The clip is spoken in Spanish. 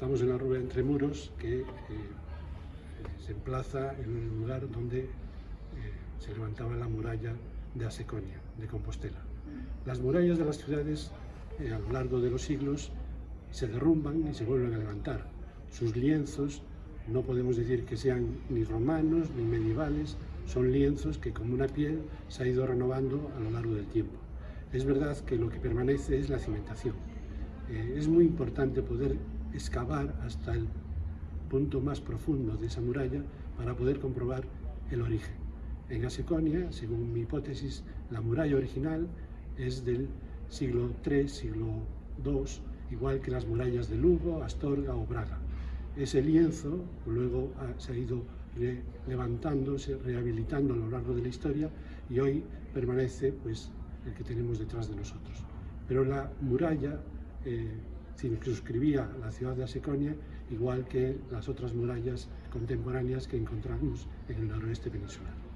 Estamos en la rúa Entre Muros, que eh, se emplaza en un lugar donde eh, se levantaba la muralla de Aseconia, de Compostela. Las murallas de las ciudades eh, a lo largo de los siglos se derrumban y se vuelven a levantar. Sus lienzos no podemos decir que sean ni romanos ni medievales, son lienzos que como una piel se ha ido renovando a lo largo del tiempo. Es verdad que lo que permanece es la cimentación. Eh, es muy importante poder excavar hasta el punto más profundo de esa muralla para poder comprobar el origen. En Aseconia, según mi hipótesis, la muralla original es del siglo III, siglo II, igual que las murallas de Lugo, Astorga o Braga. Ese lienzo luego se ha ido levantándose, rehabilitando a lo largo de la historia y hoy permanece pues, el que tenemos detrás de nosotros. Pero la muralla eh, circunscribía la ciudad de Aseconia, igual que las otras murallas contemporáneas que encontramos en el noroeste peninsular.